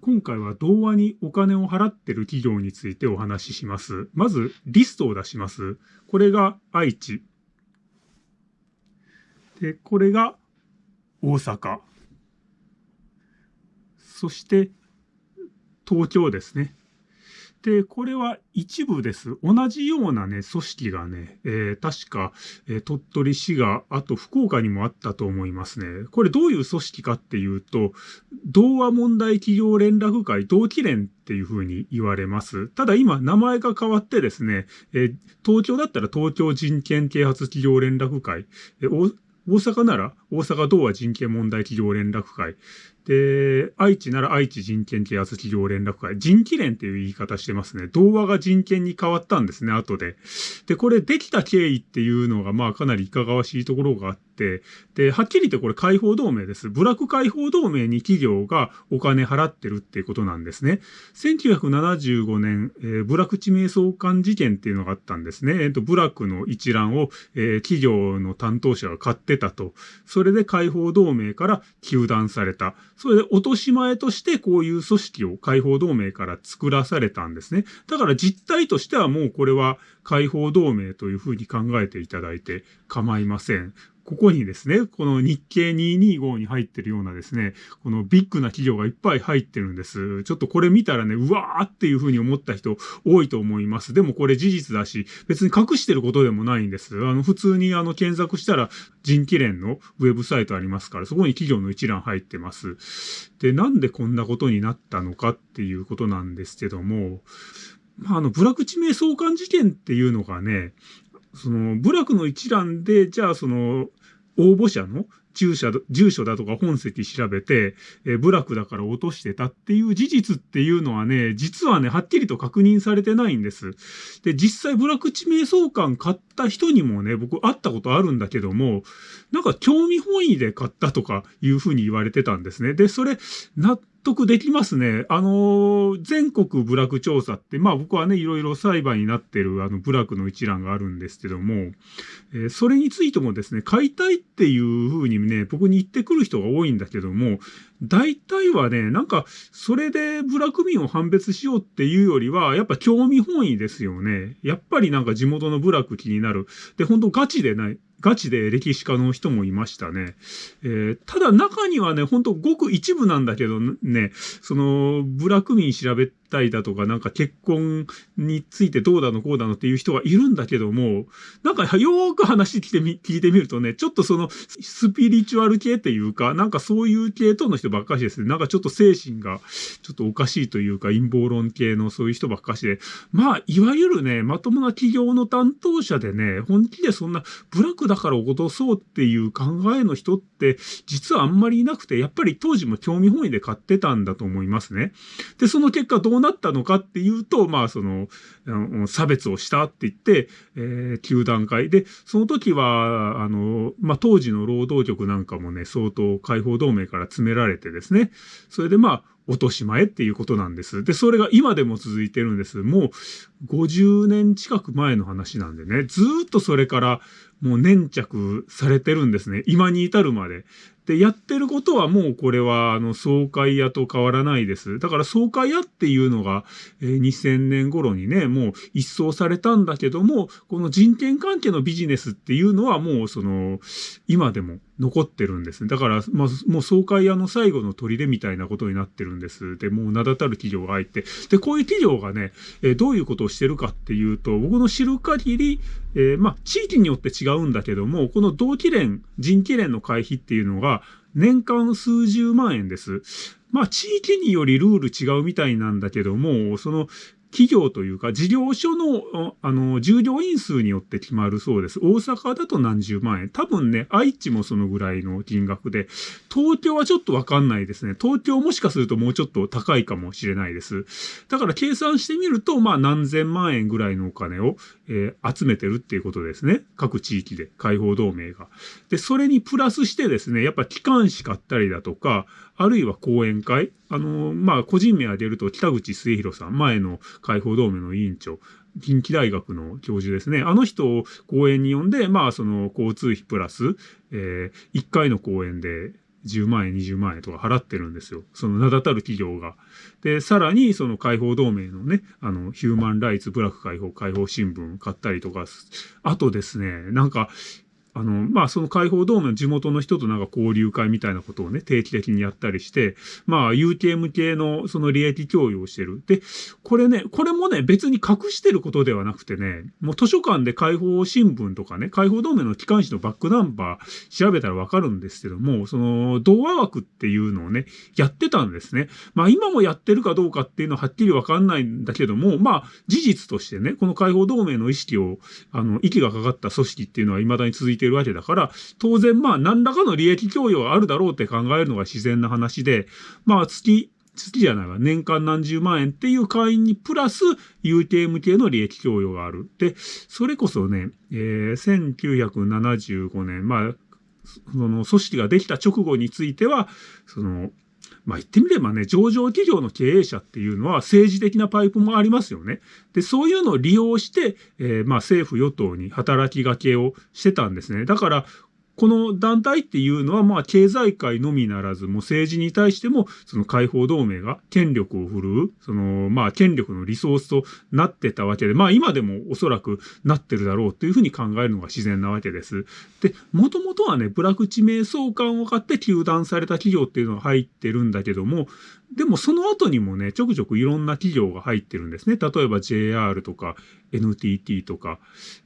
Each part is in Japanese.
今回は童話にお金を払ってる企業についてお話しします。まず、リストを出します。これが愛知。で、これが大阪。そして、東京ですね。で、これは一部です。同じようなね、組織がね、えー、確か、えー、鳥取市が、あと福岡にもあったと思いますね。これどういう組織かっていうと、童話問題企業連絡会同期連っていうふうに言われます。ただ今名前が変わってですね、えー、東京だったら東京人権啓発企業連絡会、えー、大阪なら大阪童話人権問題企業連絡会。で、愛知なら愛知人権啓発企業連絡会。人気連っていう言い方してますね。童話が人権に変わったんですね、後で。で、これできた経緯っていうのが、まあかなりいかがわしいところがあって、で、はっきり言ってこれ解放同盟です。部落解放同盟に企業がお金払ってるっていうことなんですね。1975年、えー、部落地名相関事件っていうのがあったんですね。えっ、ー、と、部落の一覧を、えー、企業の担当者が買ってたと。それで解放同盟から糾弾された。それで落とし前としてこういう組織を解放同盟から作らされたんですね。だから実態としてはもうこれは解放同盟というふうに考えていただいて構いません。ここにですね、この日経225に入ってるようなですね、このビッグな企業がいっぱい入ってるんです。ちょっとこれ見たらね、うわーっていうふうに思った人多いと思います。でもこれ事実だし、別に隠してることでもないんです。あの、普通にあの、検索したら人気連のウェブサイトありますから、そこに企業の一覧入ってます。で、なんでこんなことになったのかっていうことなんですけども、まあ、あの、部落地名相関事件っていうのがね、その、部落の一覧で、じゃあその、応募者の住所住所だとか本籍調べて、えー、部落だから落としてたっていう事実っていうのはね、実はね、はっきりと確認されてないんです。で、実際部落地名相関買った人にもね、僕会ったことあるんだけども、なんか興味本位で買ったとかいうふうに言われてたんですね。で、それ、納得できますね。あの、全国部落調査って、まあ僕はね、いろいろ裁判になってるあの部落の一覧があるんですけども、えー、それについてもですね、買いたいっていうふうにね、僕に言ってくる人が多いんだけども、大体はね、なんか、それで部落民を判別しようっていうよりは、やっぱ興味本位ですよね。やっぱりなんか地元の部落気になる。で、本当ガチでない、ガチで歴史家の人もいましたね。えー、ただ中にはね、ほんとごく一部なんだけどね、その、ブラック民調べたいだとか、なんか結婚についてどうだのこうだのっていう人がいるんだけども、なんかよーく話聞いてみ、聞いてみるとね、ちょっとそのスピリチュアル系っていうか、なんかそういう系統の人ばっかしですね。なんかちょっと精神がちょっとおかしいというか、陰謀論系のそういう人ばっかしで、まあ、いわゆるね、まともな企業の担当者でね、本気でそんなブラックだから脅そうっていう考えの人って、実はあんまりいなくて、やっぱり当時も興味本位で買ってたんだと思いますね。で、その結果どううなったのかっていうと、まあ、その、差別をしたって言って、えー、球団会で、その時は、あの、まあ、当時の労働局なんかもね、相当解放同盟から詰められてですね、それでまあ、落とし前っていうことなんです。で、それが今でも続いてるんです。もう50年近く前の話なんでね、ずっとそれからもう粘着されてるんですね。今に至るまで。で、やってることはもうこれは、あの、総会屋と変わらないです。だから総会屋っていうのが、えー、2000年頃にね、もう一掃されたんだけども、この人権関係のビジネスっていうのはもうその、今でも残ってるんです。だから、まあ、もう総会屋の最後の砦みたいなことになってるんです。で、もう名だたる企業が入って。で、こういう企業がね、えー、どういうことをしてるかっていうと、僕の知る限り、えー、まあ、地域によって違うんだけども、この同期連、人気連の会費っていうのが、年間数十万円です。まあ、地域によりルール違うみたいなんだけども、その企業というか事業所の、あの、従業員数によって決まるそうです。大阪だと何十万円。多分ね、愛知もそのぐらいの金額で、東京はちょっとわかんないですね。東京もしかするともうちょっと高いかもしれないです。だから計算してみると、まあ何千万円ぐらいのお金を、えー、集めてるっていうことですね。各地域で、解放同盟が。で、それにプラスしてですね、やっぱ機関誌買ったりだとか、あるいは講演会？あの、まあ、個人名挙げると北口末広さん、前の解放同盟の委員長、近畿大学の教授ですね。あの人を講演に呼んで、まあ、その交通費プラス、えー、1回の講演で10万円、20万円とか払ってるんですよ。その名だたる企業が。で、さらにその解放同盟のね、あの、ヒューマンライツ、ブラック解放、解放新聞買ったりとか、あとですね、なんか、あの、まあ、その解放同盟の地元の人となんか交流会みたいなことをね、定期的にやったりして、まあ、UTM 系のその利益共有をしてる。で、これね、これもね、別に隠してることではなくてね、もう図書館で解放新聞とかね、解放同盟の機関紙のバックナンバー調べたらわかるんですけども、その、童話枠っていうのをね、やってたんですね。まあ、今もやってるかどうかっていうのははっきりわかんないんだけども、まあ、事実としてね、この解放同盟の意識を、あの、息がかかった組織っていうのは未だに続いててるわけだから、当然まあ何らかの利益供与はあるだろうって考えるのが自然な話で、まあ月、月じゃないわ、年間何十万円っていう会員にプラス UTM 系の利益供与がある。で、それこそね、えー、1975年、まあ、その組織ができた直後については、その、まあ言ってみればね、上場企業の経営者っていうのは政治的なパイプもありますよね。で、そういうのを利用して、えー、まあ政府与党に働きがけをしてたんですね。だから、この団体っていうのは、まあ、経済界のみならず、もう政治に対しても、その解放同盟が権力を振るう、その、まあ、権力のリソースとなってたわけで、まあ、今でもおそらくなってるだろうというふうに考えるのが自然なわけです。で、もともとはね、ブラック地名相関を買って休断された企業っていうのが入ってるんだけども、でもその後にもね、ちょくちょくいろんな企業が入ってるんですね。例えば JR とか NTT とか。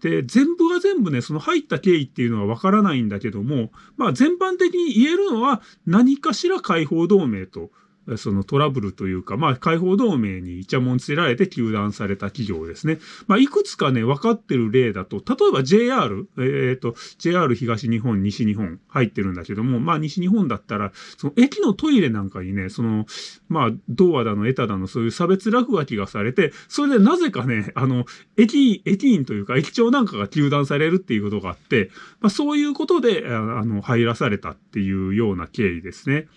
で、全部が全部ね、その入った経緯っていうのはわからないんだけども、まあ全般的に言えるのは何かしら解放同盟とそのトラブルというか、まあ、解放同盟にイチャモンつけられて休断された企業ですね。まあ、いくつかね、分かってる例だと、例えば JR、えっ、ー、と、JR 東日本、西日本入ってるんだけども、まあ、西日本だったら、その駅のトイレなんかにね、その、まあ、道和だの、エタだの、そういう差別落書きがされて、それでなぜかね、あの、駅、駅員というか、駅長なんかが休断されるっていうことがあって、まあ、そういうことで、あの、入らされたっていうような経緯ですね。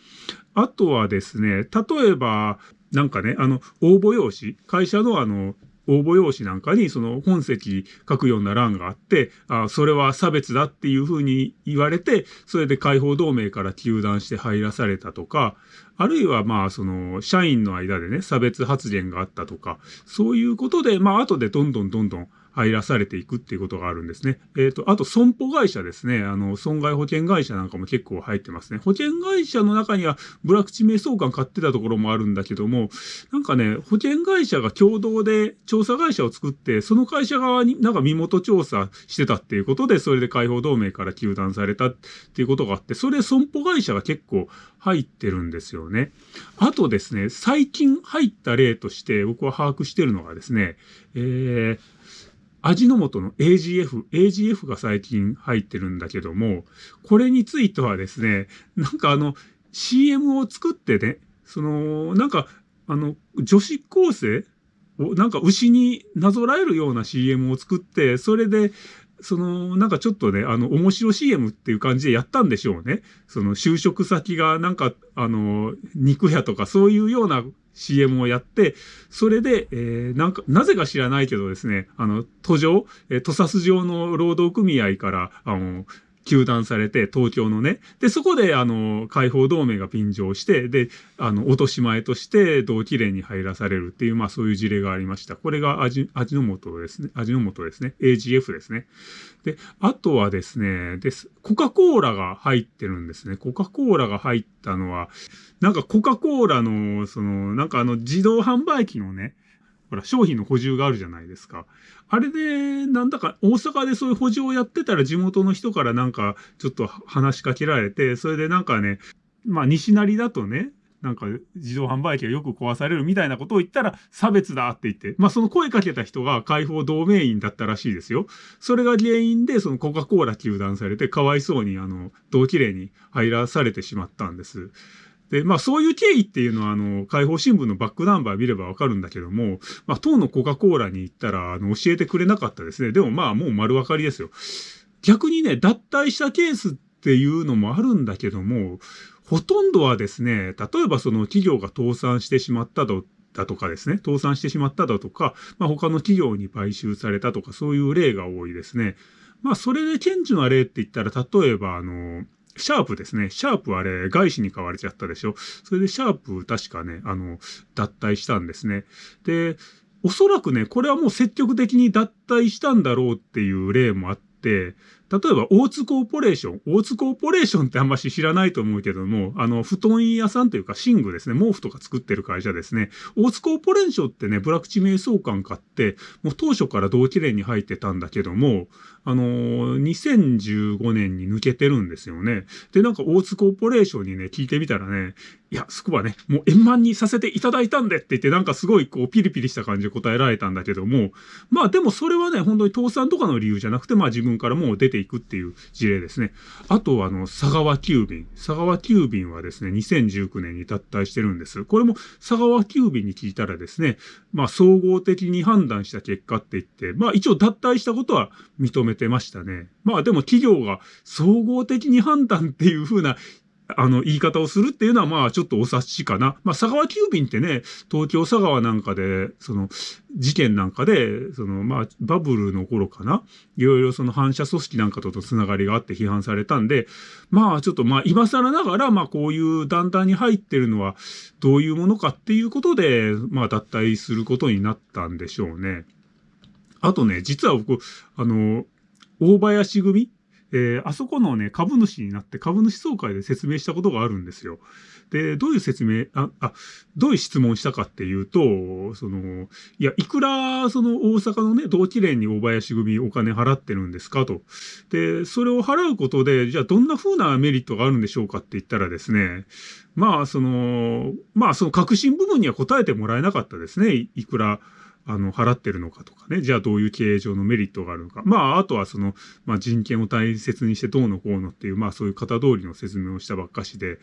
あとはですね、例えば、なんかね、あの、応募用紙、会社のあの、応募用紙なんかにその本籍書くような欄があって、あそれは差別だっていうふうに言われて、それで解放同盟から糾弾して入らされたとか、あるいはまあその社員の間でね、差別発言があったとか、そういうことで、まあ後でどんどんどんどん入らされていくっていうことがあるんですね。えっ、ー、と、あと損保会社ですね。あの、損害保険会社なんかも結構入ってますね。保険会社の中にはブラック地名相関買ってたところもあるんだけども、なんかね、保険会社が共同で調査会社を作って、その会社側になんか身元調査してたっていうことで、それで解放同盟から休断されたっていうことがあって、それ損保会社が結構入ってるんですよね。あとですね、最近入った例として僕は把握してるのがですね、えー、味の素の AGF、AGF が最近入ってるんだけども、これについてはですね、なんかあの、CM を作ってね、その、なんか、あの、女子高生を、なんか牛になぞらえるような CM を作って、それで、その、なんかちょっとね、あの、面白 CM っていう感じでやったんでしょうね。その、就職先がなんか、あの、肉屋とかそういうような CM をやって、それで、えー、なんか、なぜか知らないけどですね、あの、途上、えー、土佐ス上の労働組合から、あの、休断されて、東京のね。で、そこで、あの、解放同盟が便乗して、で、あの、落とし前として同期連に入らされるっていう、まあそういう事例がありました。これが味、味の素ですね。味の素ですね。AGF ですね。で、あとはですね、です。コカ・コーラが入ってるんですね。コカ・コーラが入ったのは、なんかコカ・コーラの、その、なんかあの、自動販売機のね、ほら、商品の補充があるじゃないですか。あれで、なんだか、大阪でそういう補充をやってたら地元の人からなんか、ちょっと話しかけられて、それでなんかね、まあ、西成だとね、なんか自動販売機がよく壊されるみたいなことを言ったら差別だって言って、まあその声かけた人が解放同盟員だったらしいですよ。それが原因でそのコカ・コーラ休断されてかわいそうにあの同期令に入らされてしまったんです。で、まあそういう経緯っていうのは、あの、解放新聞のバックナンバー見ればわかるんだけども、まあ当のコカ・コーラに行ったら、あの、教えてくれなかったですね。でもまあもう丸分かりですよ。逆にね、脱退したケースっていうのもあるんだけども、ほとんどはですね、例えばその企業が倒産してしまったと、だとかですね、倒産してしまっただとか、まあ他の企業に買収されたとか、そういう例が多いですね。まあそれで顕著な例って言ったら、例えばあの、シャープですね。シャープあれ、外資に買われちゃったでしょ。それでシャープ確かね、あの、脱退したんですね。で、おそらくね、これはもう積極的に脱退したんだろうっていう例もあって、例えば、大津コーポレーション。大津コーポレーションってあんまし知らないと思うけども、あの、布団屋さんというか、寝具ですね。毛布とか作ってる会社ですね。大津コーポレーションってね、ブラック地名相関買って、もう当初から同期連に入ってたんだけども、あのー、2015年に抜けてるんですよね。で、なんか大津コーポレーションにね、聞いてみたらね、いや、そこはね、もう円満にさせていただいたんでって言って、なんかすごいこう、ピリピリした感じで答えられたんだけども、まあでもそれはね、本当に倒産とかの理由じゃなくて、まあ自分からもう出ていくっていう事例ですね。あと、あの、佐川急便。佐川急便はですね、2019年に脱退してるんです。これも佐川急便に聞いたらですね、まあ総合的に判断した結果って言って、まあ一応脱退したことは認めてましたね。まあでも企業が総合的に判断っていう風なあの、言い方をするっていうのは、まあ、ちょっとお察しかな。まあ、佐川急便ってね、東京佐川なんかで、その、事件なんかで、その、まあ、バブルの頃かな。いろいろその反社組織なんかととつながりがあって批判されたんで、まあ、ちょっとまあ、今更ながら、まあ、こういう団体に入ってるのは、どういうものかっていうことで、まあ、脱退することになったんでしょうね。あとね、実は僕、あの、大林組えー、あそこのね、株主になって株主総会で説明したことがあるんですよ。で、どういう説明、あ、あ、どういう質問したかっていうと、その、いや、いくら、その大阪のね、同期連に大林組お金払ってるんですかと。で、それを払うことで、じゃあどんな風なメリットがあるんでしょうかって言ったらですね、まあ、その、まあ、その革新部分には答えてもらえなかったですね。いくら、あの、払ってるのかとかね。じゃあどういう経営上のメリットがあるのか。まあ、あとはその、まあ人権を大切にしてどうのこうのっていう、まあそういう型通りの説明をしたばっかしで。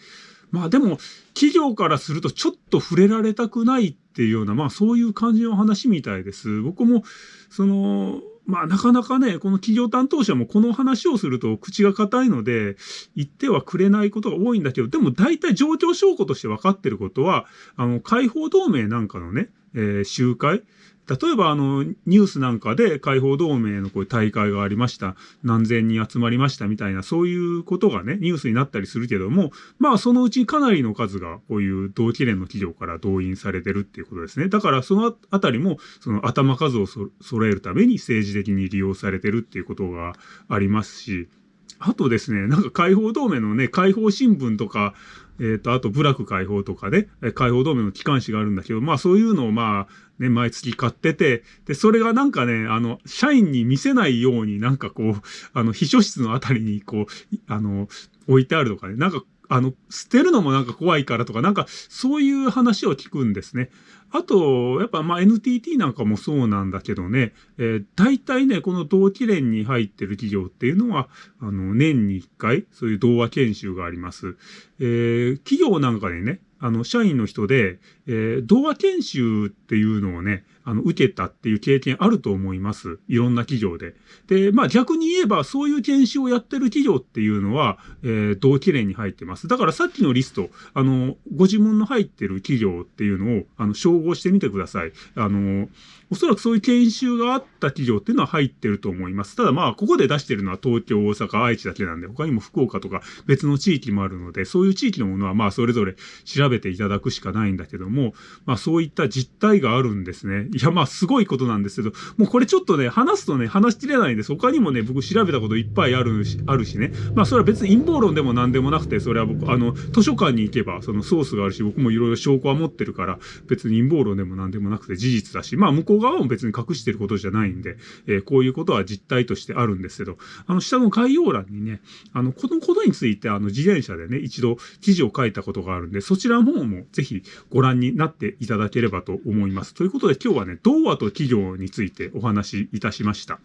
まあでも、企業からするとちょっと触れられたくないっていうような、まあそういう感じの話みたいです。僕も、その、まあなかなかね、この企業担当者もこの話をすると口が硬いので、言ってはくれないことが多いんだけど、でも大体状況証拠として分かってることは、あの、解放同盟なんかのね、えー、集会？例えばあの、ニュースなんかで解放同盟のこういう大会がありました。何千人集まりましたみたいな、そういうことがね、ニュースになったりするけども、まあそのうちかなりの数がこういう同期連の企業から動員されてるっていうことですね。だからそのあたりも、その頭数を揃えるために政治的に利用されてるっていうことがありますし、あとですね、なんか解放同盟のね、解放新聞とか、えっ、ー、と、あと、部落解放とかね、解放同盟の機関紙があるんだけど、まあそういうのをまあ、ね、毎月買ってて、で、それがなんかね、あの、社員に見せないようになんかこう、あの、秘書室のあたりにこう、あの、置いてあるとかね、なんかあの、捨てるのもなんか怖いからとか、なんかそういう話を聞くんですね。あと、やっぱまあ NTT なんかもそうなんだけどね、えー、大体ね、この同期連に入ってる企業っていうのは、あの、年に1回、そういう童話研修があります。えー、企業なんかでね、あの、社員の人で、えー、童話研修っていうのをね、あの、受けたっていう経験あると思います。いろんな企業で。で、まあ逆に言えば、そういう研修をやってる企業っていうのは、えー、同期連に入ってます。だからさっきのリスト、あの、ご自分の入ってる企業っていうのを、あの、照合してみてください。あの、おそらくそういう研修があった企業っていうのは入ってると思います。ただまあ、ここで出してるのは東京、大阪、愛知だけなんで、他にも福岡とか別の地域もあるので、そういう地域のものはまあ、それぞれ調べていただくしかないんだけども、もまあ、そういった実態があるんですね。いや、まあ、すごいことなんですけど、もうこれちょっとね、話すとね、話しきれないんです。他にもね、僕調べたこといっぱいあるし、あるしね。まあ、それは別に陰謀論でも何でもなくて、それは僕、あの、図書館に行けば、そのソースがあるし、僕もいろいろ証拠は持ってるから、別に陰謀論でも何でもなくて事実だし、まあ、向こう側も別に隠してることじゃないんで、えー、こういうことは実態としてあるんですけど、あの、下の概要欄にね、あの、このことについて、あの、自転車でね、一度記事を書いたことがあるんで、そちらの方もぜひご覧にになっていただければと思います。ということで今日はね、童話と企業についてお話しいたしました。